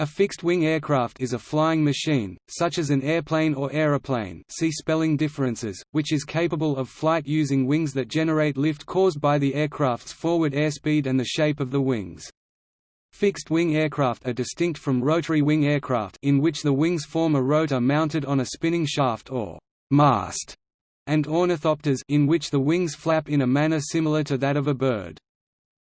A fixed-wing aircraft is a flying machine, such as an airplane or aeroplane see spelling differences, which is capable of flight using wings that generate lift caused by the aircraft's forward airspeed and the shape of the wings. Fixed-wing aircraft are distinct from rotary-wing aircraft in which the wings form a rotor mounted on a spinning shaft or mast, and ornithopters in which the wings flap in a manner similar to that of a bird.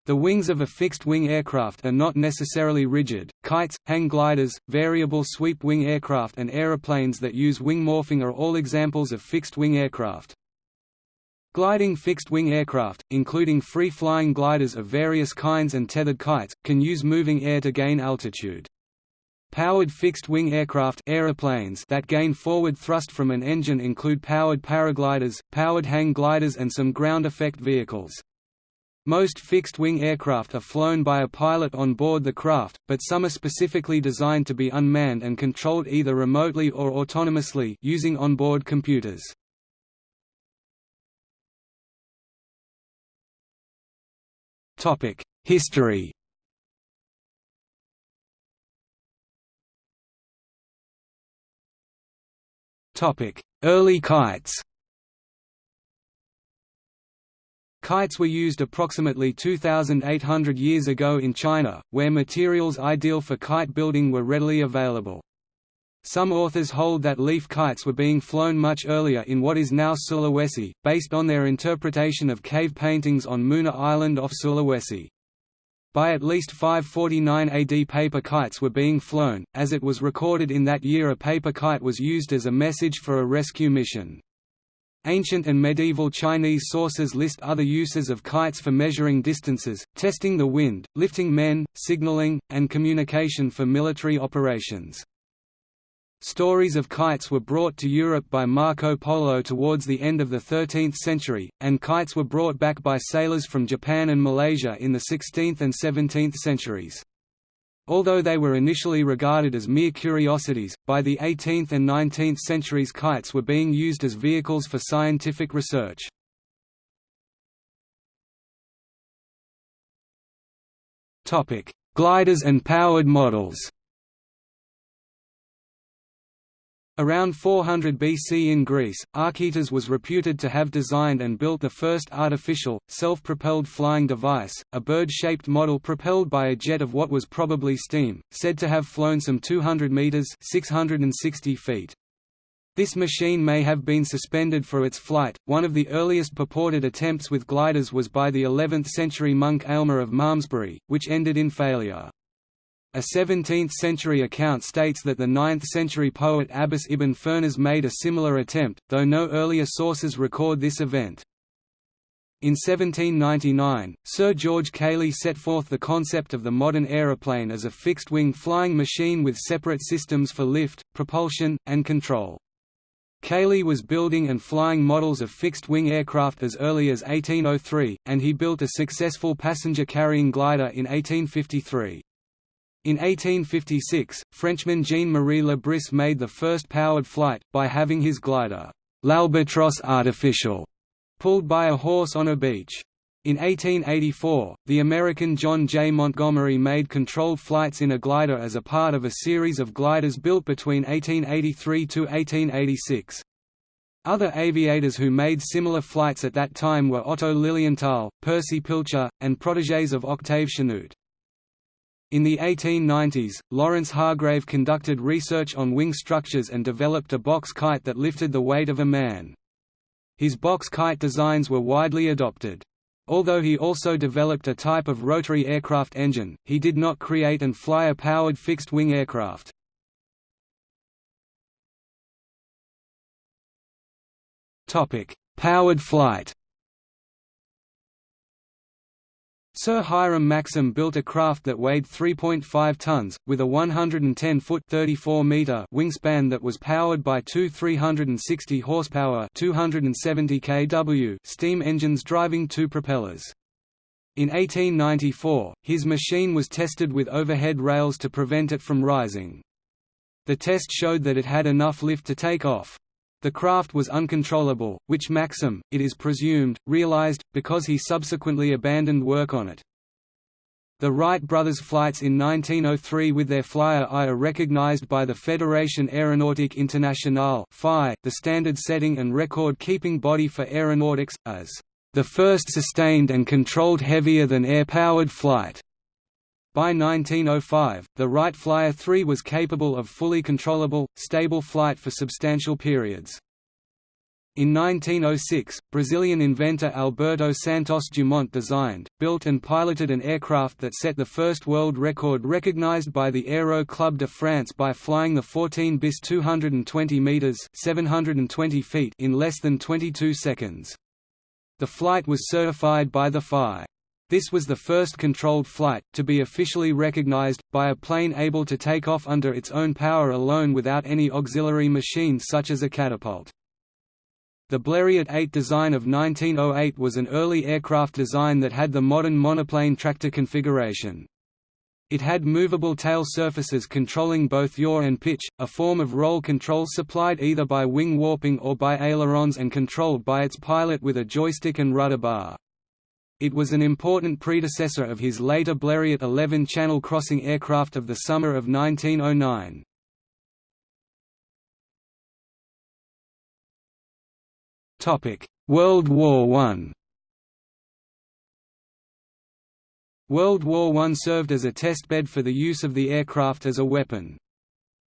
The wings of a fixed-wing aircraft are not necessarily rigid. Kites, hang gliders, variable sweep-wing aircraft and aeroplanes that use wing morphing are all examples of fixed-wing aircraft. Gliding fixed-wing aircraft, including free-flying gliders of various kinds and tethered kites, can use moving air to gain altitude. Powered fixed-wing aircraft aeroplanes that gain forward thrust from an engine include powered paragliders, powered hang gliders and some ground effect vehicles. Most fixed-wing aircraft are flown by a pilot on board the craft, but some are specifically designed to be unmanned and controlled either remotely or autonomously using onboard computers. Topic: History Topic: Early kites Kites were used approximately 2,800 years ago in China, where materials ideal for kite building were readily available. Some authors hold that leaf kites were being flown much earlier in what is now Sulawesi, based on their interpretation of cave paintings on Muna Island off Sulawesi. By at least 549 AD paper kites were being flown, as it was recorded in that year a paper kite was used as a message for a rescue mission. Ancient and medieval Chinese sources list other uses of kites for measuring distances, testing the wind, lifting men, signaling, and communication for military operations. Stories of kites were brought to Europe by Marco Polo towards the end of the 13th century, and kites were brought back by sailors from Japan and Malaysia in the 16th and 17th centuries. Although they were initially regarded as mere curiosities, by the 18th and 19th centuries kites were being used as vehicles for scientific research. Gliders and powered models Around 400 BC in Greece, Archytas was reputed to have designed and built the first artificial, self-propelled flying device, a bird-shaped model propelled by a jet of what was probably steam, said to have flown some 200 meters (660 feet). This machine may have been suspended for its flight. One of the earliest purported attempts with gliders was by the 11th century monk Aylmer of Malmesbury, which ended in failure. A 17th-century account states that the 9th-century poet Abbas ibn Firnas made a similar attempt, though no earlier sources record this event. In 1799, Sir George Cayley set forth the concept of the modern aeroplane as a fixed-wing flying machine with separate systems for lift, propulsion, and control. Cayley was building and flying models of fixed-wing aircraft as early as 1803, and he built a successful passenger-carrying glider in 1853. In 1856, Frenchman Jean-Marie Le Bris made the first powered flight, by having his glider, l'Albatros artificial, pulled by a horse on a beach. In 1884, the American John J. Montgomery made controlled flights in a glider as a part of a series of gliders built between 1883 to 1886. Other aviators who made similar flights at that time were Otto Lilienthal, Percy Pilcher, and protégés of Octave Chanute. In the 1890s, Lawrence Hargrave conducted research on wing structures and developed a box kite that lifted the weight of a man. His box kite designs were widely adopted. Although he also developed a type of rotary aircraft engine, he did not create and fly a powered fixed-wing aircraft. Powered flight Sir Hiram Maxim built a craft that weighed 3.5 tons, with a 110-foot wingspan that was powered by two 360 horsepower 270 kW steam engines driving two propellers. In 1894, his machine was tested with overhead rails to prevent it from rising. The test showed that it had enough lift to take off. The craft was uncontrollable, which Maxim, it is presumed, realized, because he subsequently abandoned work on it. The Wright brothers' flights in 1903 with their Flyer I are recognized by the Fédération Aéronautique Internationale the standard setting and record-keeping body for aeronautics, as the first sustained and controlled heavier-than-air-powered flight. By 1905, the Wright Flyer 3 was capable of fully controllable, stable flight for substantial periods. In 1906, Brazilian inventor Alberto Santos Dumont designed, built and piloted an aircraft that set the first world record recognized by the Aero Club de France by flying the 14 bis 220 meters (720 feet) in less than 22 seconds. The flight was certified by the FAI. This was the first controlled flight, to be officially recognized, by a plane able to take off under its own power alone without any auxiliary machines such as a catapult. The Blériot 8 design of 1908 was an early aircraft design that had the modern monoplane tractor configuration. It had movable tail surfaces controlling both yaw and pitch, a form of roll control supplied either by wing warping or by ailerons and controlled by its pilot with a joystick and rudder bar. It was an important predecessor of his later Blériot 11 channel crossing aircraft of the summer of 1909. World War I World War I served as a testbed for the use of the aircraft as a weapon.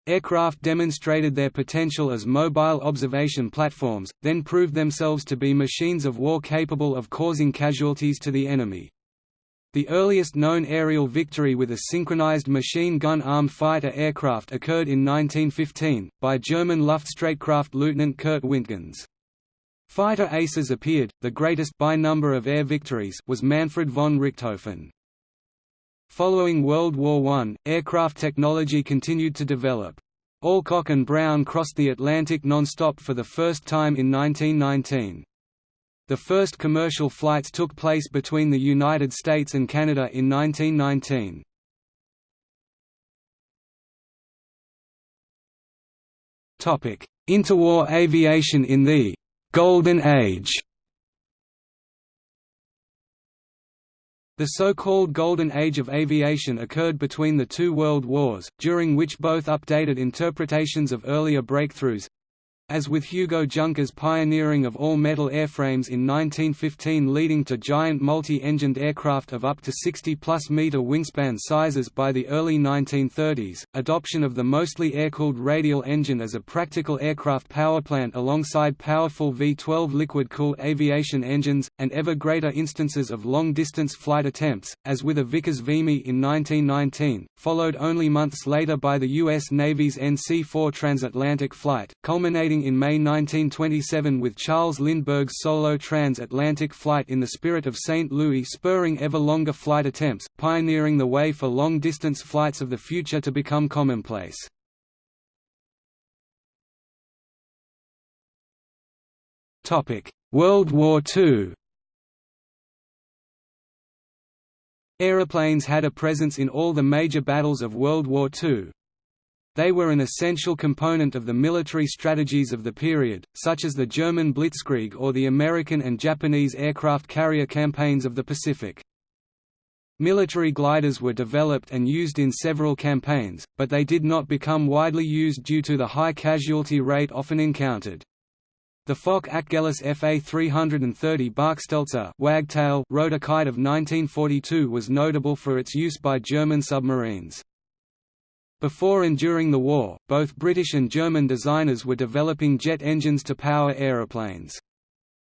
Aircraft demonstrated their potential as mobile observation platforms, then proved themselves to be machines of war capable of causing casualties to the enemy. The earliest known aerial victory with a synchronized machine gun-armed fighter aircraft occurred in 1915, by German Luftstreitkräfte Lieutenant Kurt Wintgens. Fighter aces appeared, the greatest by number of air victories was Manfred von Richthofen. Following World War I, aircraft technology continued to develop. Alcock and Brown crossed the Atlantic non-stop for the first time in 1919. The first commercial flights took place between the United States and Canada in 1919. Interwar aviation in the Golden Age The so-called Golden Age of aviation occurred between the two world wars, during which both updated interpretations of earlier breakthroughs, as with Hugo Junkers' pioneering of all-metal airframes in 1915 leading to giant multi-engined aircraft of up to 60-plus meter wingspan sizes by the early 1930s, adoption of the mostly air-cooled radial engine as a practical aircraft powerplant alongside powerful V-12 liquid-cooled aviation engines, and ever greater instances of long-distance flight attempts, as with a Vickers Vimy in 1919, followed only months later by the U.S. Navy's NC-4 transatlantic flight, culminating in May 1927 with Charles Lindbergh's solo transatlantic flight in the Spirit of St. Louis spurring ever longer flight attempts, pioneering the way for long-distance flights of the future to become commonplace. World War II Aeroplanes had a presence in all the major battles of World War II, they were an essential component of the military strategies of the period, such as the German Blitzkrieg or the American and Japanese aircraft carrier campaigns of the Pacific. Military gliders were developed and used in several campaigns, but they did not become widely used due to the high casualty rate often encountered. The Focke-Achgelis FA-330 Bachstelze wagtail rotor kite of 1942 was notable for its use by German submarines. Before and during the war, both British and German designers were developing jet engines to power aeroplanes.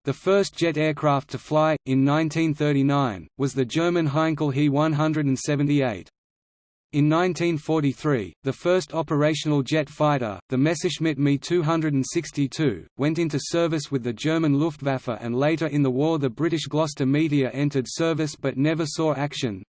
The first jet aircraft to fly, in 1939, was the German Heinkel He 178. In 1943, the first operational jet fighter, the Messerschmitt Me 262, went into service with the German Luftwaffe and later in the war the British Gloster Meteor entered service but never saw action.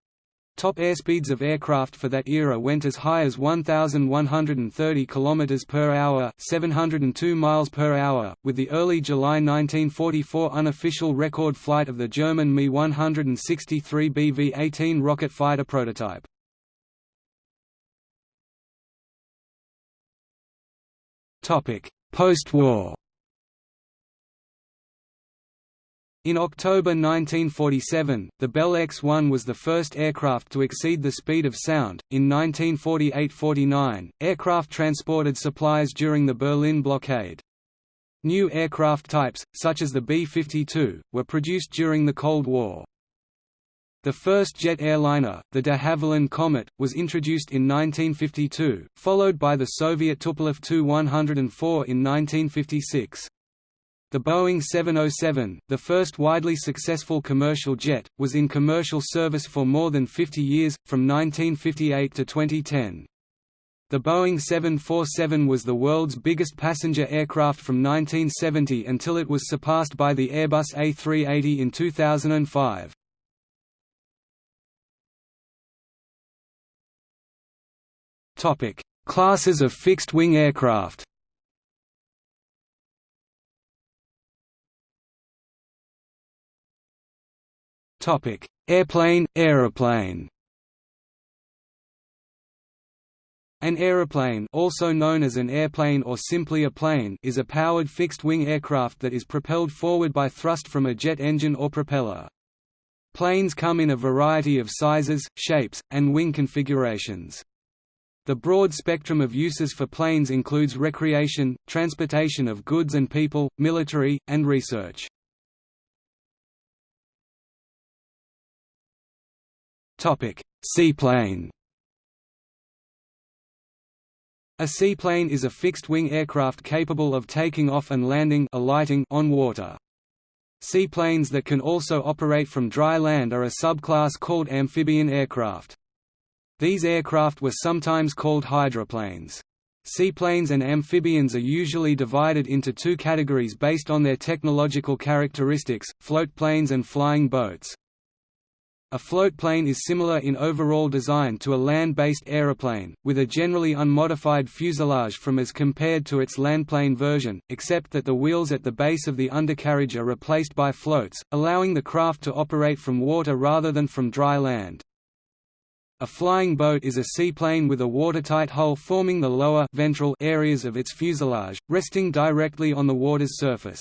Top airspeeds of aircraft for that era went as high as 1130 km per hour, 702 miles per hour, with the early July 1944 unofficial record flight of the German Me 163 BV-18 rocket fighter prototype. Topic: Post-war In October 1947, the Bell X-1 was the first aircraft to exceed the speed of sound. In 1948–49, aircraft transported supplies during the Berlin blockade. New aircraft types, such as the B-52, were produced during the Cold War. The first jet airliner, the de Havilland Comet, was introduced in 1952, followed by the Soviet Tupolev Tu-104 in 1956. The Boeing 707, the first widely successful commercial jet, was in commercial service for more than 50 years, from 1958 to 2010. The Boeing 747 was the world's biggest passenger aircraft from 1970 until it was surpassed by the Airbus A380 in 2005. Classes of fixed-wing aircraft Topic: Airplane, aeroplane. An aeroplane, also known as an airplane or simply a plane, is a powered fixed-wing aircraft that is propelled forward by thrust from a jet engine or propeller. Planes come in a variety of sizes, shapes, and wing configurations. The broad spectrum of uses for planes includes recreation, transportation of goods and people, military, and research. Seaplane A seaplane is a fixed-wing aircraft capable of taking off and landing alighting on water. Seaplanes that can also operate from dry land are a subclass called amphibian aircraft. These aircraft were sometimes called hydroplanes. Seaplanes and amphibians are usually divided into two categories based on their technological characteristics, floatplanes and flying boats. A floatplane is similar in overall design to a land-based aeroplane, with a generally unmodified fuselage from as compared to its landplane version, except that the wheels at the base of the undercarriage are replaced by floats, allowing the craft to operate from water rather than from dry land. A flying boat is a seaplane with a watertight hull forming the lower ventral areas of its fuselage, resting directly on the water's surface.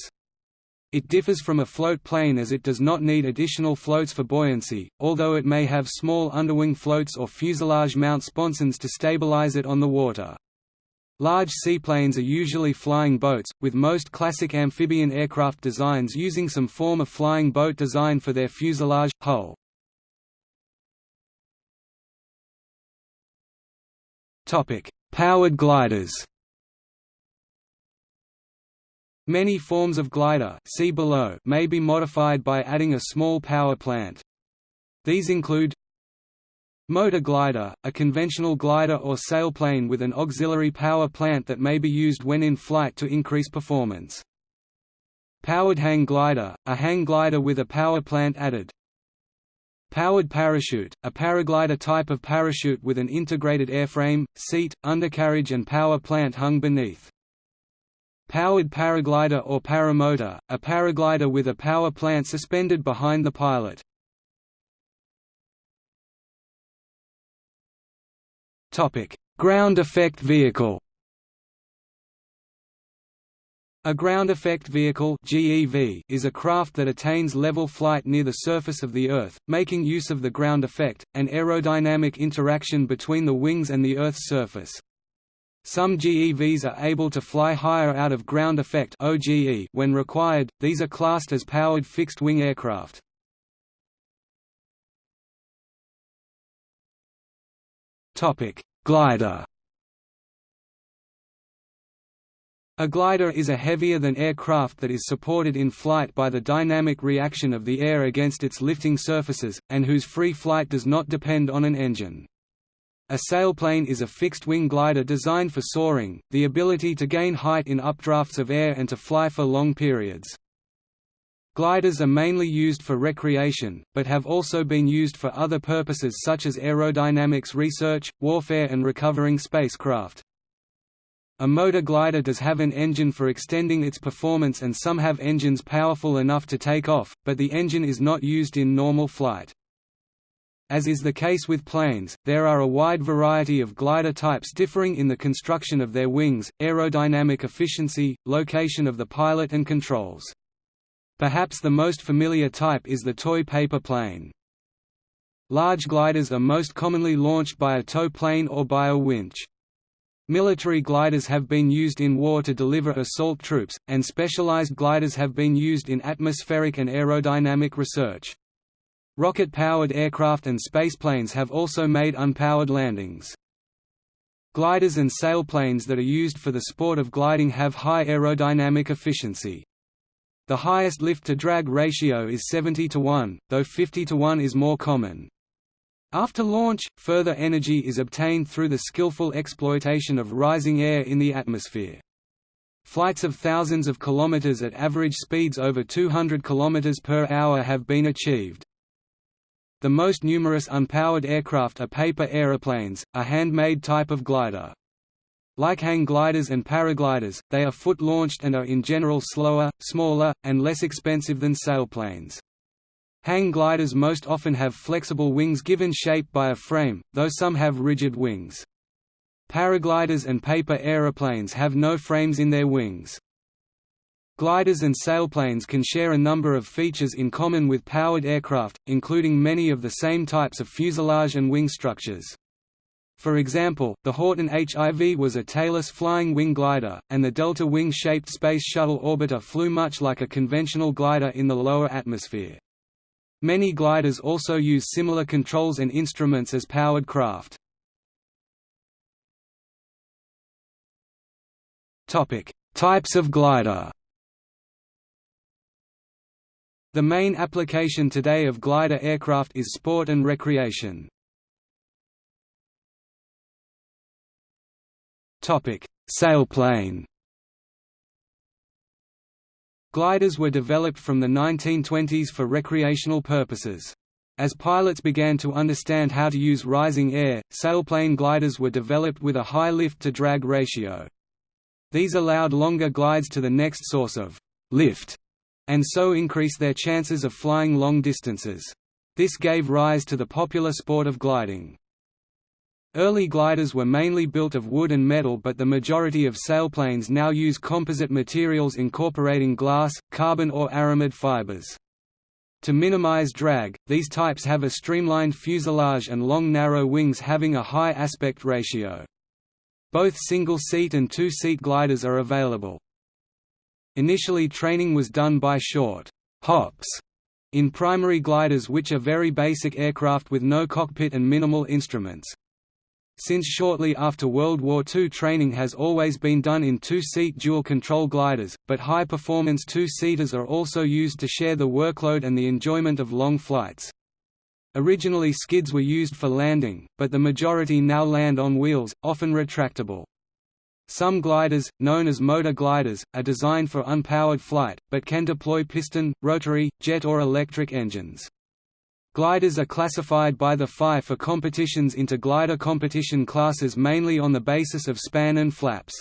It differs from a float plane as it does not need additional floats for buoyancy, although it may have small underwing floats or fuselage mount sponsons to stabilize it on the water. Large seaplanes are usually flying boats, with most classic amphibian aircraft designs using some form of flying boat design for their fuselage, hull. Powered gliders Many forms of glider see below may be modified by adding a small power plant. These include Motor glider, a conventional glider or sailplane with an auxiliary power plant that may be used when in flight to increase performance. Powered hang glider, a hang glider with a power plant added. Powered parachute, a paraglider type of parachute with an integrated airframe, seat, undercarriage and power plant hung beneath. Powered paraglider or paramotor, a paraglider with a power plant suspended behind the pilot. Ground effect vehicle a ground effect vehicle GEV is a craft that attains level flight near the surface of the Earth, making use of the ground effect, an aerodynamic interaction between the wings and the Earth's surface. Some GEVs are able to fly higher out of ground effect (OGE) when required. These are classed as powered fixed-wing aircraft. Topic: Glider. A glider is a heavier-than aircraft that is supported in flight by the dynamic reaction of the air against its lifting surfaces, and whose free flight does not depend on an engine. A sailplane is a fixed-wing glider designed for soaring, the ability to gain height in updrafts of air and to fly for long periods. Gliders are mainly used for recreation, but have also been used for other purposes such as aerodynamics research, warfare and recovering spacecraft. A motor glider does have an engine for extending its performance and some have engines powerful enough to take off, but the engine is not used in normal flight. As is the case with planes, there are a wide variety of glider types differing in the construction of their wings, aerodynamic efficiency, location of the pilot and controls. Perhaps the most familiar type is the toy paper plane. Large gliders are most commonly launched by a tow plane or by a winch. Military gliders have been used in war to deliver assault troops, and specialized gliders have been used in atmospheric and aerodynamic research. Rocket-powered aircraft and spaceplanes have also made unpowered landings. Gliders and sailplanes that are used for the sport of gliding have high aerodynamic efficiency. The highest lift-to-drag ratio is 70 to 1, though 50 to 1 is more common. After launch, further energy is obtained through the skillful exploitation of rising air in the atmosphere. Flights of thousands of kilometers at average speeds over 200 km per hour have been achieved. The most numerous unpowered aircraft are paper aeroplanes, a handmade type of glider. Like hang gliders and paragliders, they are foot-launched and are in general slower, smaller, and less expensive than sailplanes. Hang gliders most often have flexible wings given shape by a frame, though some have rigid wings. Paragliders and paper aeroplanes have no frames in their wings. Gliders and sailplanes can share a number of features in common with powered aircraft, including many of the same types of fuselage and wing structures. For example, the Horten HIV was a tailless flying wing glider, and the Delta wing-shaped Space Shuttle orbiter flew much like a conventional glider in the lower atmosphere. Many gliders also use similar controls and instruments as powered craft. Types of glider The main application today of glider aircraft is sport and recreation. Sailplane. Gliders were developed from the 1920s for recreational purposes. As pilots began to understand how to use rising air, sailplane gliders were developed with a high lift-to-drag ratio. These allowed longer glides to the next source of lift, and so increase their chances of flying long distances. This gave rise to the popular sport of gliding. Early gliders were mainly built of wood and metal but the majority of sailplanes now use composite materials incorporating glass, carbon or aramid fibers. To minimize drag, these types have a streamlined fuselage and long narrow wings having a high aspect ratio. Both single-seat and two-seat gliders are available. Initially training was done by short hops in primary gliders which are very basic aircraft with no cockpit and minimal instruments. Since shortly after World War II training has always been done in two-seat dual-control gliders, but high-performance two-seaters are also used to share the workload and the enjoyment of long flights. Originally skids were used for landing, but the majority now land on wheels, often retractable. Some gliders, known as motor gliders, are designed for unpowered flight, but can deploy piston, rotary, jet or electric engines. Gliders are classified by the FAI for competitions into glider competition classes mainly on the basis of span and flaps.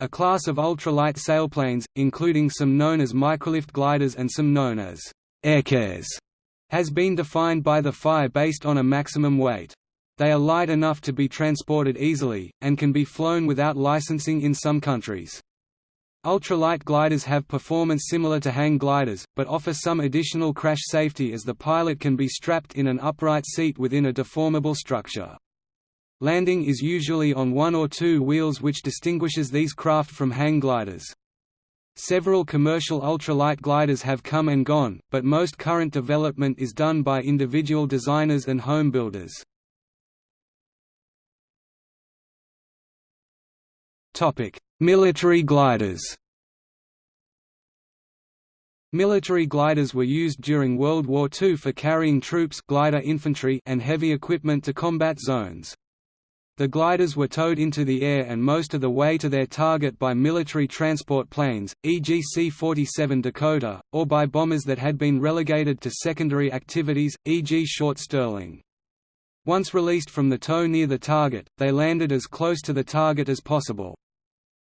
A class of ultralight sailplanes, including some known as microlift gliders and some known as airchairs, has been defined by the FAI based on a maximum weight. They are light enough to be transported easily, and can be flown without licensing in some countries. Ultralight gliders have performance similar to hang gliders, but offer some additional crash safety as the pilot can be strapped in an upright seat within a deformable structure. Landing is usually on one or two wheels which distinguishes these craft from hang gliders. Several commercial ultralight gliders have come and gone, but most current development is done by individual designers and home builders. Military gliders Military gliders were used during World War II for carrying troops glider infantry and heavy equipment to combat zones. The gliders were towed into the air and most of the way to their target by military transport planes, e.g. C-47 Dakota, or by bombers that had been relegated to secondary activities, e.g. Short Stirling. Once released from the tow near the target, they landed as close to the target as possible.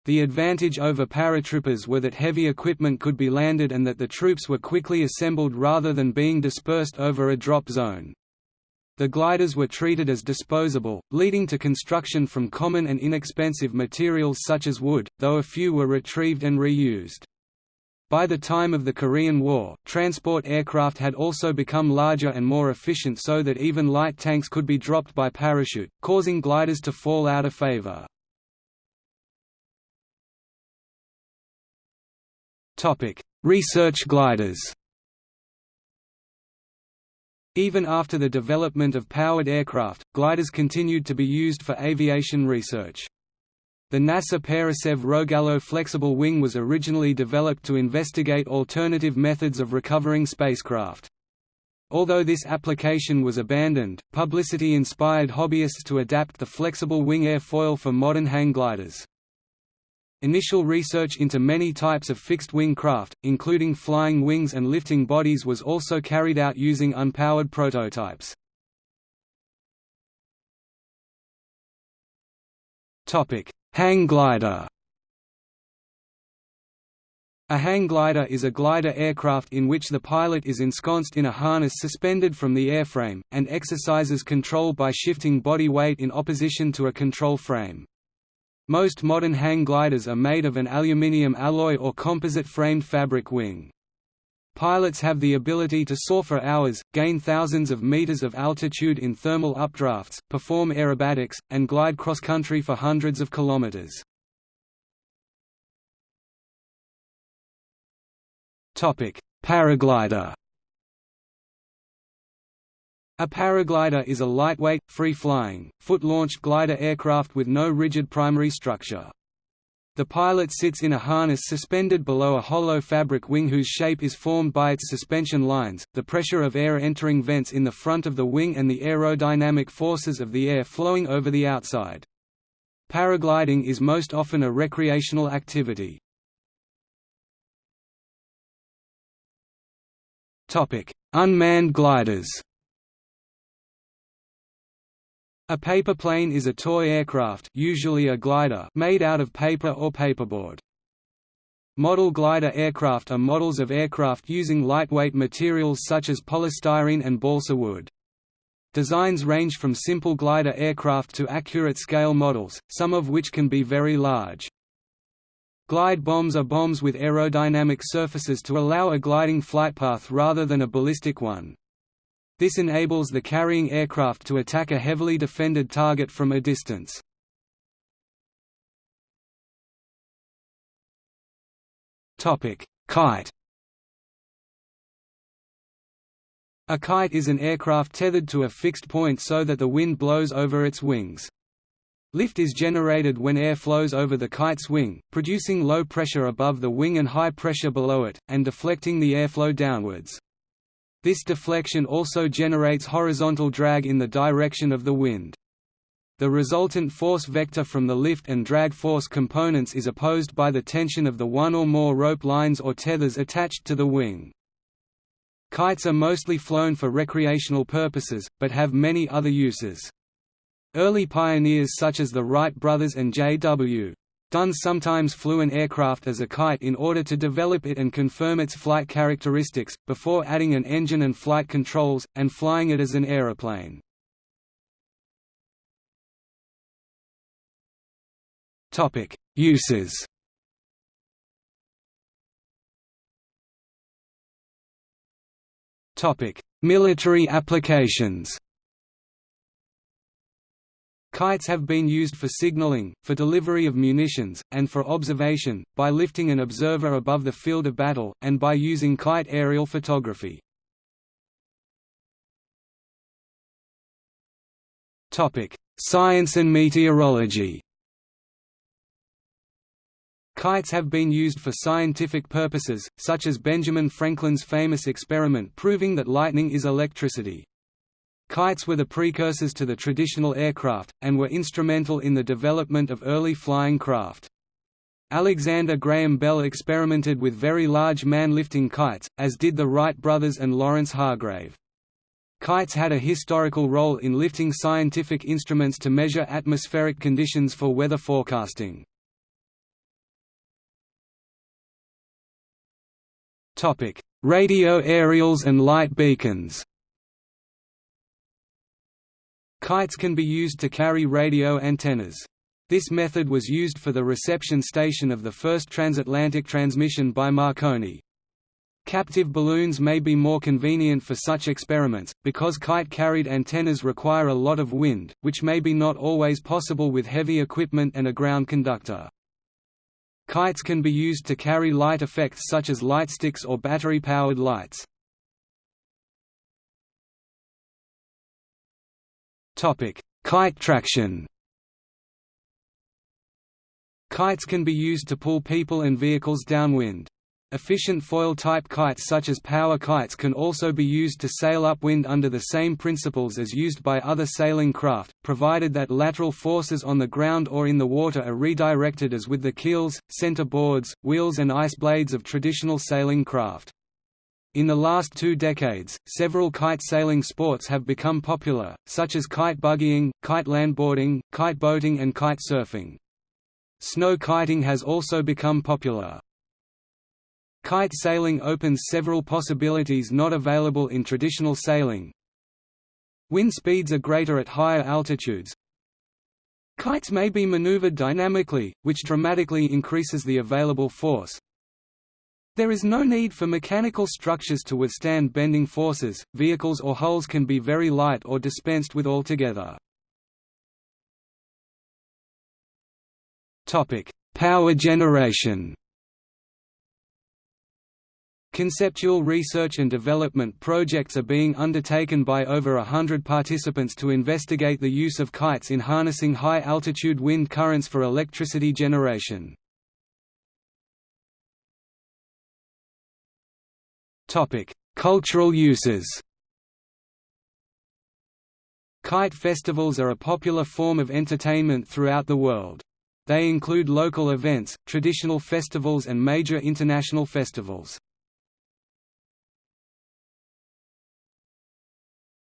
The advantage over paratroopers were that heavy equipment could be landed and that the troops were quickly assembled rather than being dispersed over a drop zone. The gliders were treated as disposable, leading to construction from common and inexpensive materials such as wood, though a few were retrieved and reused. By the time of the Korean War, transport aircraft had also become larger and more efficient so that even light tanks could be dropped by parachute, causing gliders to fall out of favor. Research gliders Even after the development of powered aircraft, gliders continued to be used for aviation research. The NASA Parasev Rogallo flexible wing was originally developed to investigate alternative methods of recovering spacecraft. Although this application was abandoned, publicity inspired hobbyists to adapt the flexible wing airfoil for modern hang gliders. Initial research into many types of fixed-wing craft, including flying wings and lifting bodies was also carried out using unpowered prototypes. Hang glider A hang glider is a glider aircraft in which the pilot is ensconced in a harness suspended from the airframe, and exercises control by shifting body weight in opposition to a control frame. Most modern hang gliders are made of an aluminium alloy or composite-framed fabric wing. Pilots have the ability to soar for hours, gain thousands of meters of altitude in thermal updrafts, perform aerobatics, and glide cross-country for hundreds of kilometers. Paraglider a paraglider is a lightweight, free-flying, foot-launched glider aircraft with no rigid primary structure. The pilot sits in a harness suspended below a hollow fabric wing whose shape is formed by its suspension lines, the pressure of air entering vents in the front of the wing and the aerodynamic forces of the air flowing over the outside. Paragliding is most often a recreational activity. Unmanned gliders a paper plane is a toy aircraft usually a glider made out of paper or paperboard. Model glider aircraft are models of aircraft using lightweight materials such as polystyrene and balsa wood. Designs range from simple glider aircraft to accurate scale models, some of which can be very large. Glide bombs are bombs with aerodynamic surfaces to allow a gliding flight path rather than a ballistic one. This enables the carrying aircraft to attack a heavily defended target from a distance. Kite A kite is an aircraft tethered to a fixed point so that the wind blows over its wings. Lift is generated when air flows over the kite's wing, producing low pressure above the wing and high pressure below it, and deflecting the airflow downwards. This deflection also generates horizontal drag in the direction of the wind. The resultant force vector from the lift and drag force components is opposed by the tension of the one or more rope lines or tethers attached to the wing. Kites are mostly flown for recreational purposes, but have many other uses. Early pioneers such as the Wright brothers and J.W. Dunne sometimes flew an aircraft as a kite in order to develop it and confirm its flight characteristics, before adding an engine and flight controls, and flying it as an aeroplane. Uses Military applications Kites have been used for signaling, for delivery of munitions, and for observation, by lifting an observer above the field of battle, and by using kite aerial photography. Science and meteorology Kites have been used for scientific purposes, such as Benjamin Franklin's famous experiment proving that lightning is electricity. Kites were the precursors to the traditional aircraft, and were instrumental in the development of early flying craft. Alexander Graham Bell experimented with very large man-lifting kites, as did the Wright brothers and Lawrence Hargrave. Kites had a historical role in lifting scientific instruments to measure atmospheric conditions for weather forecasting. Radio aerials and light beacons Kites can be used to carry radio antennas. This method was used for the reception station of the first transatlantic transmission by Marconi. Captive balloons may be more convenient for such experiments, because kite-carried antennas require a lot of wind, which may be not always possible with heavy equipment and a ground conductor. Kites can be used to carry light effects such as light sticks or battery-powered lights. Kite traction Kites can be used to pull people and vehicles downwind. Efficient foil-type kites such as power kites can also be used to sail upwind under the same principles as used by other sailing craft, provided that lateral forces on the ground or in the water are redirected as with the keels, center boards, wheels and ice blades of traditional sailing craft. In the last two decades, several kite sailing sports have become popular, such as kite buggying, kite landboarding, kite boating and kite surfing. Snow kiting has also become popular. Kite sailing opens several possibilities not available in traditional sailing. Wind speeds are greater at higher altitudes. Kites may be maneuvered dynamically, which dramatically increases the available force. There is no need for mechanical structures to withstand bending forces, vehicles or hulls can be very light or dispensed with altogether. Power generation. Conceptual research and development projects are being undertaken by over a hundred participants to investigate the use of kites in harnessing high-altitude wind currents for electricity generation. Cultural uses Kite festivals are a popular form of entertainment throughout the world. They include local events, traditional festivals and major international festivals.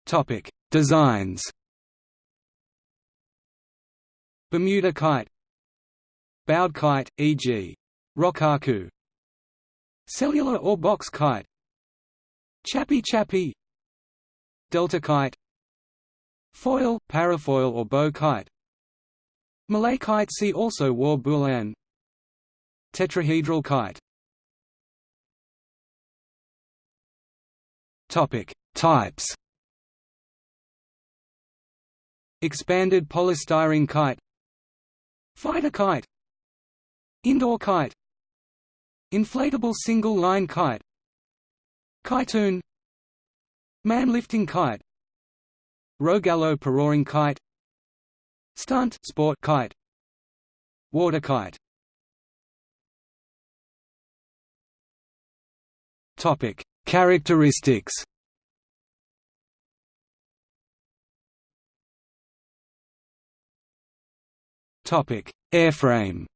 Topic: Designs. Bermuda kite, bowed kite, e.g., rokkaku, cellular or box kite, chapi chapi, delta kite, foil, parafoil or bow kite, Malay kite see also wau bulan. Tetrahedral kite. Topic Types. Expanded polystyrene kite. Fighter kite. Indoor kite. Inflatable single-line kite Kitoon Man-lifting kite. Rogallo parawing kite. Stunt sport kite. Water kite. Topic. Characteristics. Topic. Airframe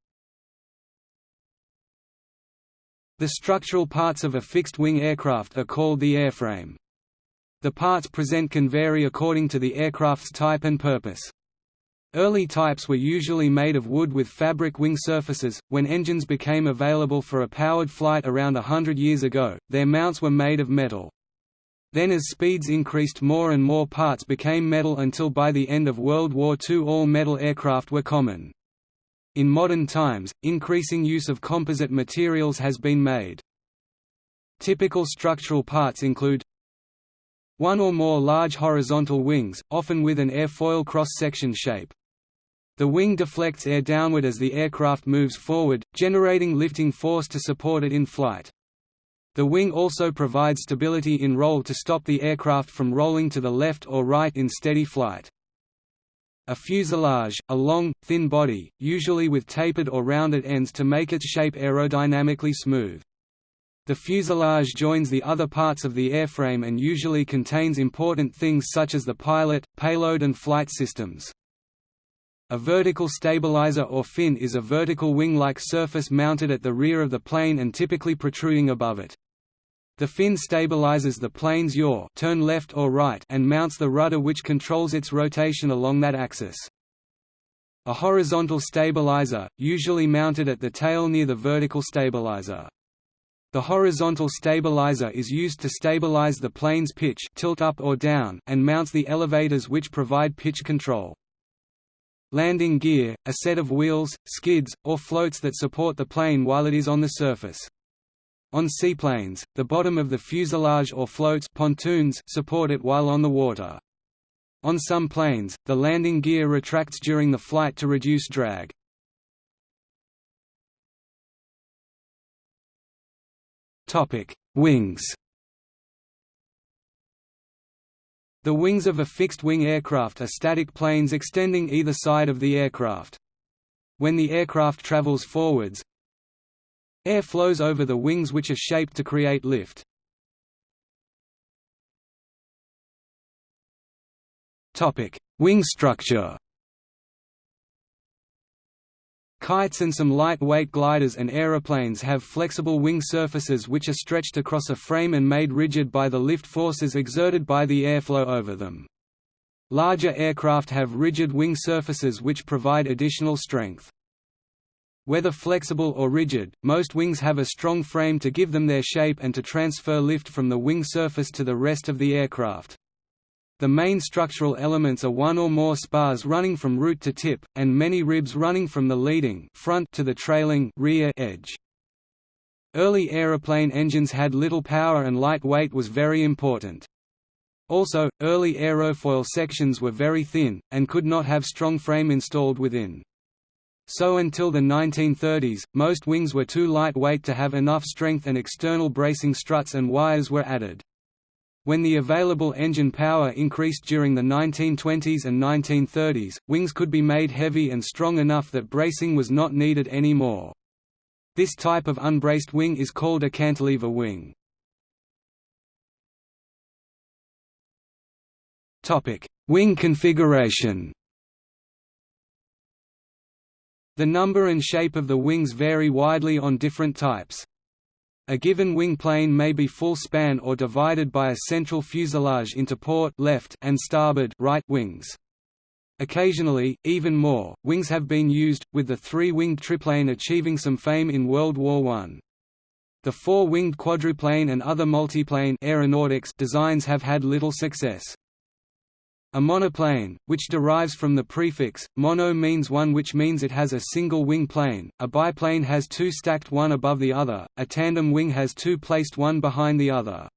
The structural parts of a fixed-wing aircraft are called the airframe. The parts present can vary according to the aircraft's type and purpose. Early types were usually made of wood with fabric wing surfaces. When engines became available for a powered flight around a hundred years ago, their mounts were made of metal. Then as speeds increased more and more parts became metal until by the end of World War II all metal aircraft were common. In modern times, increasing use of composite materials has been made. Typical structural parts include one or more large horizontal wings, often with an airfoil cross-section shape. The wing deflects air downward as the aircraft moves forward, generating lifting force to support it in flight. The wing also provides stability in roll to stop the aircraft from rolling to the left or right in steady flight. A fuselage, a long, thin body, usually with tapered or rounded ends to make its shape aerodynamically smooth. The fuselage joins the other parts of the airframe and usually contains important things such as the pilot, payload and flight systems. A vertical stabilizer or fin is a vertical wing-like surface mounted at the rear of the plane and typically protruding above it. The fin stabilizes the plane's yaw turn left or right and mounts the rudder which controls its rotation along that axis. A horizontal stabilizer, usually mounted at the tail near the vertical stabilizer. The horizontal stabilizer is used to stabilize the plane's pitch tilt up or down and mounts the elevators which provide pitch control. Landing gear, a set of wheels, skids, or floats that support the plane while it is on the surface. On seaplanes, the bottom of the fuselage or floats pontoons support it while on the water. On some planes, the landing gear retracts during the flight to reduce drag. Wings The wings of a fixed-wing aircraft are static planes extending either side of the aircraft. When the aircraft travels forwards, air flows over the wings which are shaped to create lift. Wing structure Kites and some lightweight gliders and aeroplanes have flexible wing surfaces which are stretched across a frame and made rigid by the lift forces exerted by the airflow over them. Larger aircraft have rigid wing surfaces which provide additional strength. Whether flexible or rigid, most wings have a strong frame to give them their shape and to transfer lift from the wing surface to the rest of the aircraft. The main structural elements are one or more spars running from root to tip, and many ribs running from the leading front to the trailing rear edge. Early aeroplane engines had little power and light weight was very important. Also, early aerofoil sections were very thin, and could not have strong frame installed within. So until the 1930s, most wings were too lightweight to have enough strength and external bracing struts and wires were added. When the available engine power increased during the 1920s and 1930s, wings could be made heavy and strong enough that bracing was not needed anymore. This type of unbraced wing is called a cantilever wing. wing configuration The number and shape of the wings vary widely on different types. A given wing plane may be full span or divided by a central fuselage into port left and starboard right wings. Occasionally, even more, wings have been used, with the three-winged triplane achieving some fame in World War I. The four-winged quadruplane and other multiplane aeronautics designs have had little success. A monoplane, which derives from the prefix, mono means one which means it has a single wing plane, a biplane has two stacked one above the other, a tandem wing has two placed one behind the other.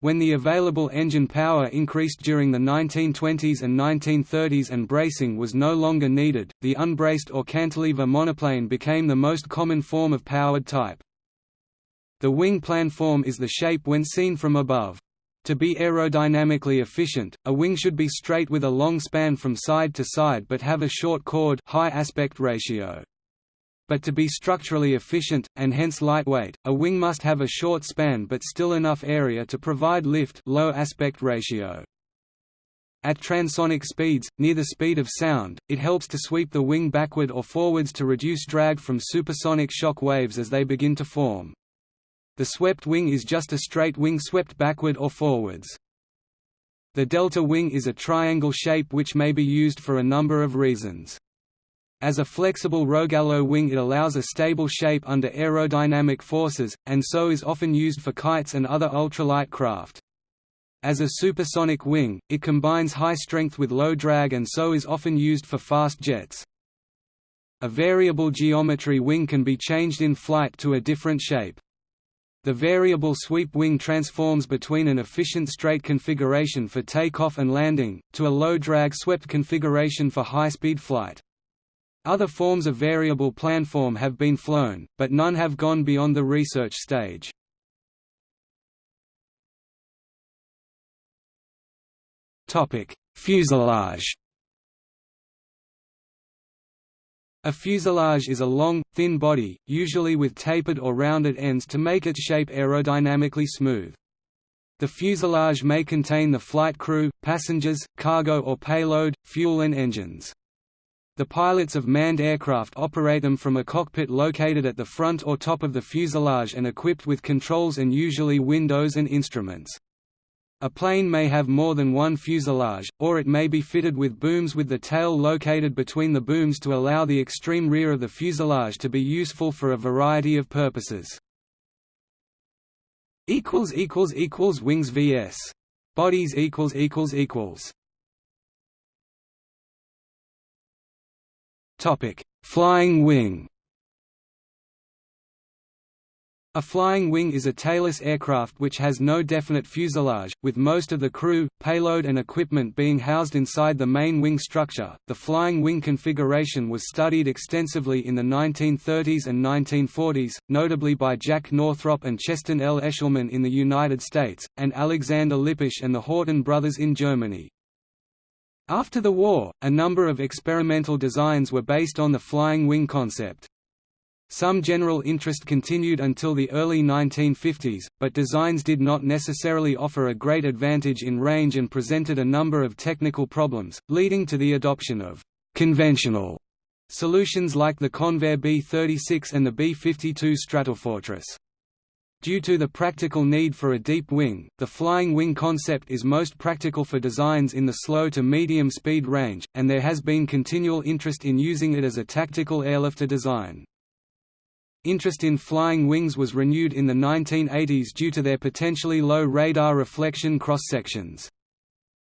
When the available engine power increased during the 1920s and 1930s and bracing was no longer needed, the unbraced or cantilever monoplane became the most common form of powered type. The wing planform is the shape when seen from above. To be aerodynamically efficient, a wing should be straight with a long span from side to side but have a short chord high aspect ratio. But to be structurally efficient, and hence lightweight, a wing must have a short span but still enough area to provide lift low aspect ratio. At transonic speeds, near the speed of sound, it helps to sweep the wing backward or forwards to reduce drag from supersonic shock waves as they begin to form. The swept wing is just a straight wing swept backward or forwards. The delta wing is a triangle shape which may be used for a number of reasons. As a flexible Rogallo wing it allows a stable shape under aerodynamic forces, and so is often used for kites and other ultralight craft. As a supersonic wing, it combines high strength with low drag and so is often used for fast jets. A variable geometry wing can be changed in flight to a different shape. The variable sweep wing transforms between an efficient straight configuration for takeoff and landing, to a low-drag swept configuration for high-speed flight. Other forms of variable planform have been flown, but none have gone beyond the research stage. Fuselage A fuselage is a long, thin body, usually with tapered or rounded ends to make its shape aerodynamically smooth. The fuselage may contain the flight crew, passengers, cargo or payload, fuel and engines. The pilots of manned aircraft operate them from a cockpit located at the front or top of the fuselage and equipped with controls and usually windows and instruments. A plane may have more than one fuselage, or it may be fitted with booms with the tail located between the booms to allow the extreme rear of the fuselage to be useful for a variety of purposes. Wings vs. Bodies Flying wing a flying wing is a tailless aircraft which has no definite fuselage, with most of the crew, payload and equipment being housed inside the main wing structure. The flying wing configuration was studied extensively in the 1930s and 1940s, notably by Jack Northrop and Cheston L. Eshelman in the United States, and Alexander Lippisch and the Horten brothers in Germany. After the war, a number of experimental designs were based on the flying wing concept. Some general interest continued until the early 1950s, but designs did not necessarily offer a great advantage in range and presented a number of technical problems, leading to the adoption of «conventional» solutions like the Convair B-36 and the B-52 Stratofortress. Due to the practical need for a deep wing, the flying wing concept is most practical for designs in the slow to medium speed range, and there has been continual interest in using it as a tactical airlifter design. Interest in flying wings was renewed in the 1980s due to their potentially low radar reflection cross-sections.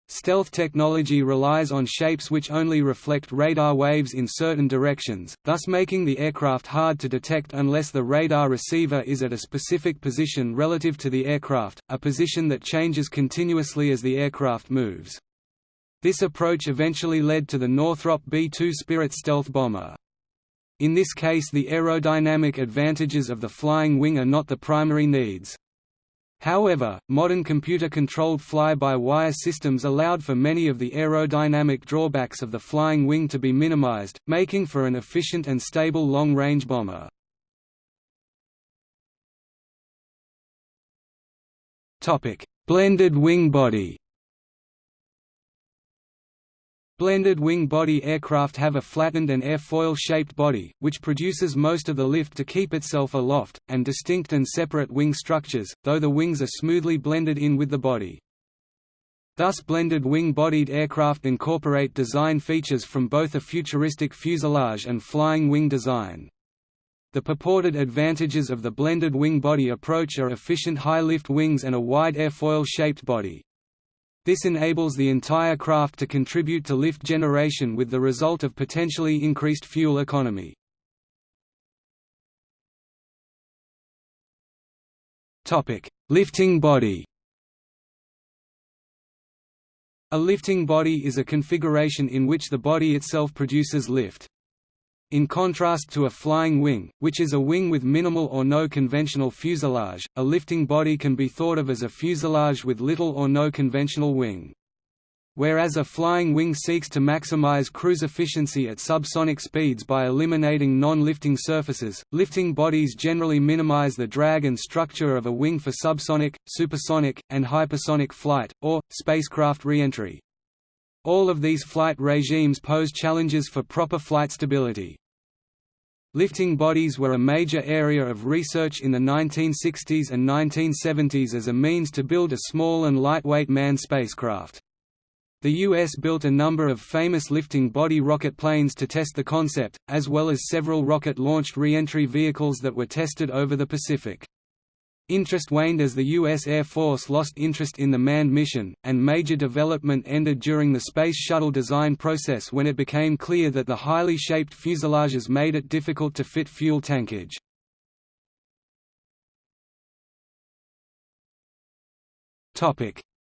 Stealth technology relies on shapes which only reflect radar waves in certain directions, thus making the aircraft hard to detect unless the radar receiver is at a specific position relative to the aircraft, a position that changes continuously as the aircraft moves. This approach eventually led to the Northrop B-2 Spirit stealth bomber. In this case the aerodynamic advantages of the flying wing are not the primary needs. However, modern computer-controlled fly-by-wire systems allowed for many of the aerodynamic drawbacks of the flying wing to be minimized, making for an efficient and stable long-range bomber. Blended wing body Blended wing body aircraft have a flattened and airfoil-shaped body, which produces most of the lift to keep itself aloft, and distinct and separate wing structures, though the wings are smoothly blended in with the body. Thus blended wing-bodied aircraft incorporate design features from both a futuristic fuselage and flying wing design. The purported advantages of the blended wing body approach are efficient high-lift wings and a wide airfoil-shaped body. This enables the entire craft to contribute to lift generation with the result of potentially increased fuel economy. Lifting body A lifting body is a configuration in which the body itself produces lift. In contrast to a flying wing, which is a wing with minimal or no conventional fuselage, a lifting body can be thought of as a fuselage with little or no conventional wing. Whereas a flying wing seeks to maximize cruise efficiency at subsonic speeds by eliminating non-lifting surfaces, lifting bodies generally minimize the drag and structure of a wing for subsonic, supersonic, and hypersonic flight, or, spacecraft re-entry. All of these flight regimes pose challenges for proper flight stability. Lifting bodies were a major area of research in the 1960s and 1970s as a means to build a small and lightweight manned spacecraft. The U.S. built a number of famous lifting body rocket planes to test the concept, as well as several rocket-launched re-entry vehicles that were tested over the Pacific. Interest waned as the U.S. Air Force lost interest in the manned mission, and major development ended during the Space Shuttle design process when it became clear that the highly shaped fuselages made it difficult to fit fuel tankage.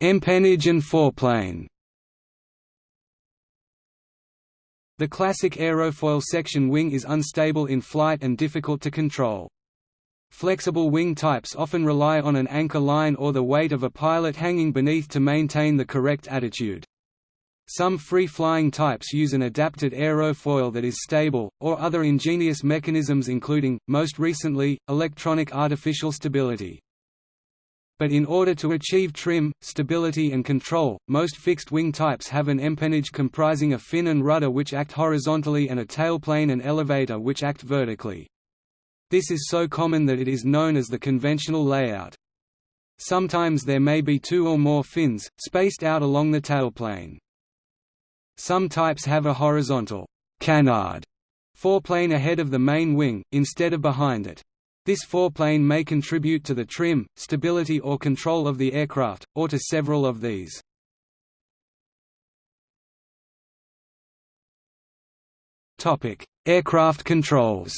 Empennage and foreplane The classic aerofoil section wing is unstable in flight and difficult to control. Flexible wing types often rely on an anchor line or the weight of a pilot hanging beneath to maintain the correct attitude. Some free-flying types use an adapted aerofoil that is stable, or other ingenious mechanisms including, most recently, electronic artificial stability. But in order to achieve trim, stability and control, most fixed-wing types have an empennage comprising a fin and rudder which act horizontally and a tailplane and elevator which act vertically. This is so common that it is known as the conventional layout. Sometimes there may be two or more fins, spaced out along the tailplane. Some types have a horizontal canard foreplane ahead of the main wing, instead of behind it. This foreplane may contribute to the trim, stability or control of the aircraft, or to several of these. Aircraft controls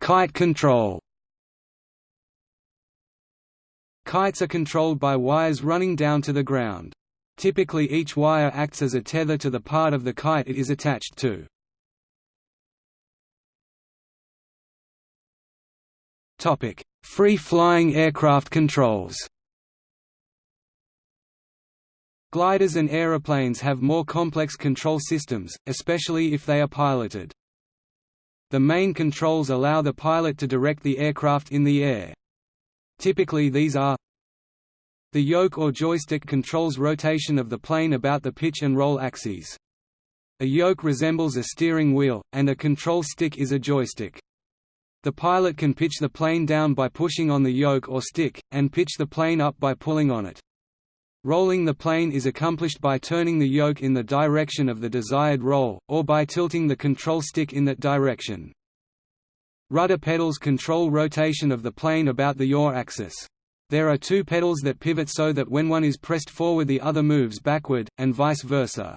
Kite control Kites are controlled by wires running down to the ground. Typically each wire acts as a tether to the part of the kite it is attached to. Topic: Free-flying aircraft controls Gliders and aeroplanes have more complex control systems, especially if they are piloted. The main controls allow the pilot to direct the aircraft in the air. Typically these are The yoke or joystick controls rotation of the plane about the pitch and roll axes. A yoke resembles a steering wheel, and a control stick is a joystick. The pilot can pitch the plane down by pushing on the yoke or stick, and pitch the plane up by pulling on it. Rolling the plane is accomplished by turning the yoke in the direction of the desired roll, or by tilting the control stick in that direction. Rudder pedals control rotation of the plane about the yaw axis. There are two pedals that pivot so that when one is pressed forward the other moves backward, and vice versa.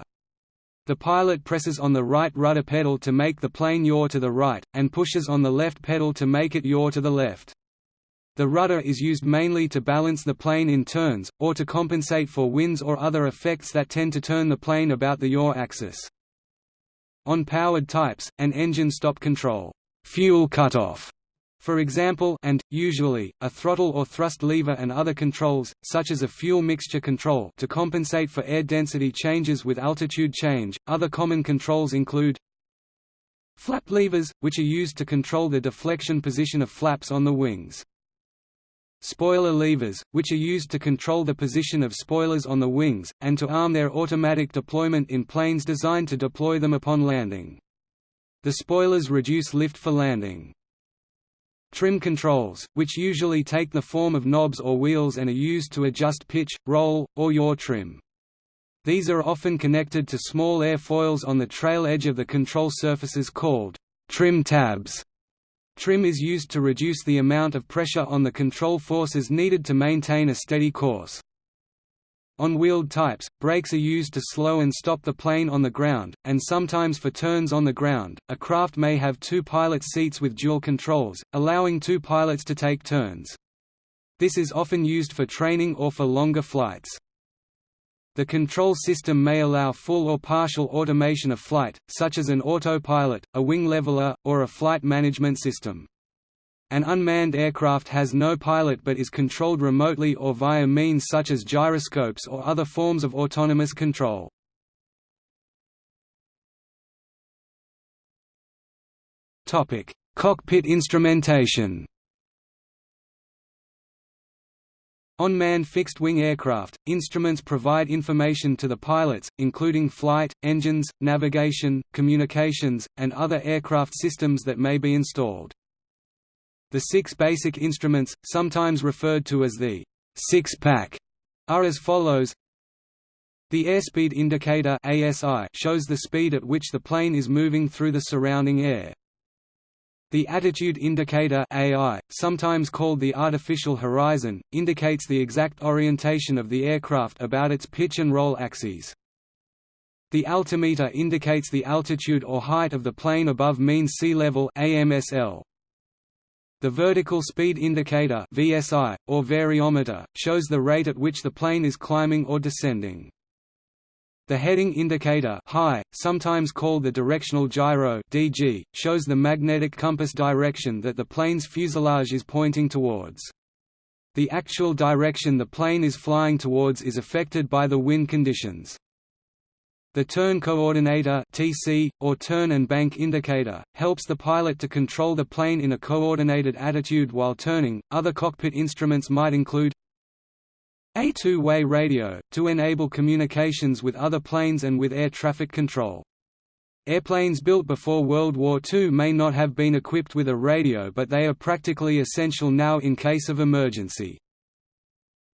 The pilot presses on the right rudder pedal to make the plane yaw to the right, and pushes on the left pedal to make it yaw to the left. The rudder is used mainly to balance the plane in turns, or to compensate for winds or other effects that tend to turn the plane about the yaw axis. On powered types, an engine stop control fuel cutoff, for example and, usually, a throttle or thrust lever and other controls, such as a fuel mixture control to compensate for air density changes with altitude change. Other common controls include flap levers, which are used to control the deflection position of flaps on the wings. Spoiler levers, which are used to control the position of spoilers on the wings, and to arm their automatic deployment in planes designed to deploy them upon landing. The spoilers reduce lift for landing. Trim controls, which usually take the form of knobs or wheels and are used to adjust pitch, roll, or yaw trim. These are often connected to small airfoils on the trail edge of the control surfaces called trim tabs. Trim is used to reduce the amount of pressure on the control forces needed to maintain a steady course. On wheeled types, brakes are used to slow and stop the plane on the ground, and sometimes for turns on the ground. A craft may have two pilot seats with dual controls, allowing two pilots to take turns. This is often used for training or for longer flights. The control system may allow full or partial automation of flight, such as an autopilot, a wing leveler, or a flight management system. An unmanned aircraft has no pilot but is controlled remotely or via means such as gyroscopes or other forms of autonomous control. Cockpit instrumentation On manned fixed-wing aircraft, instruments provide information to the pilots, including flight, engines, navigation, communications, and other aircraft systems that may be installed. The six basic instruments, sometimes referred to as the six-pack, are as follows the airspeed indicator ASI shows the speed at which the plane is moving through the surrounding air. The attitude indicator AI, sometimes called the artificial horizon, indicates the exact orientation of the aircraft about its pitch and roll axes. The altimeter indicates the altitude or height of the plane above mean sea level AMSL. The vertical speed indicator VSI, or variometer, shows the rate at which the plane is climbing or descending. The heading indicator HI, sometimes called the directional gyro DG, shows the magnetic compass direction that the plane's fuselage is pointing towards. The actual direction the plane is flying towards is affected by the wind conditions. The turn coordinator TC, or turn and bank indicator, helps the pilot to control the plane in a coordinated attitude while turning. Other cockpit instruments might include a two-way radio, to enable communications with other planes and with air traffic control. Airplanes built before World War II may not have been equipped with a radio but they are practically essential now in case of emergency.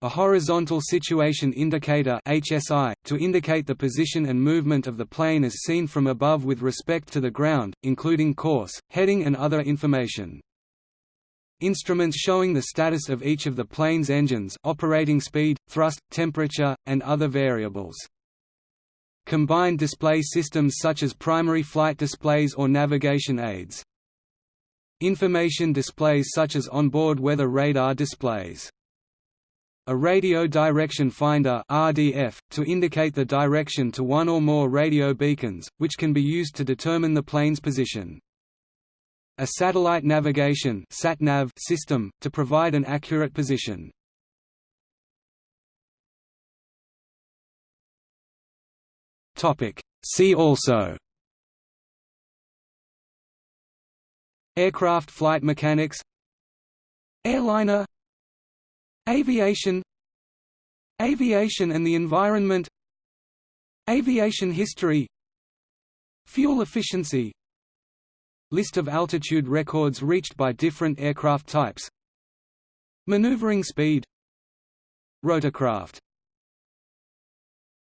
A horizontal situation indicator HSI, to indicate the position and movement of the plane as seen from above with respect to the ground, including course, heading and other information. Instruments showing the status of each of the plane's engines operating speed, thrust, temperature, and other variables. Combined display systems such as primary flight displays or navigation aids. Information displays such as onboard weather radar displays. A radio direction finder RDF, to indicate the direction to one or more radio beacons, which can be used to determine the plane's position. A satellite navigation (SatNav) system, to provide an accurate position. See also. Aircraft flight mechanics. Airliner. Aviation. Aviation and the environment. Aviation history. Fuel efficiency List of altitude records reached by different aircraft types. Maneuvering speed. Rotorcraft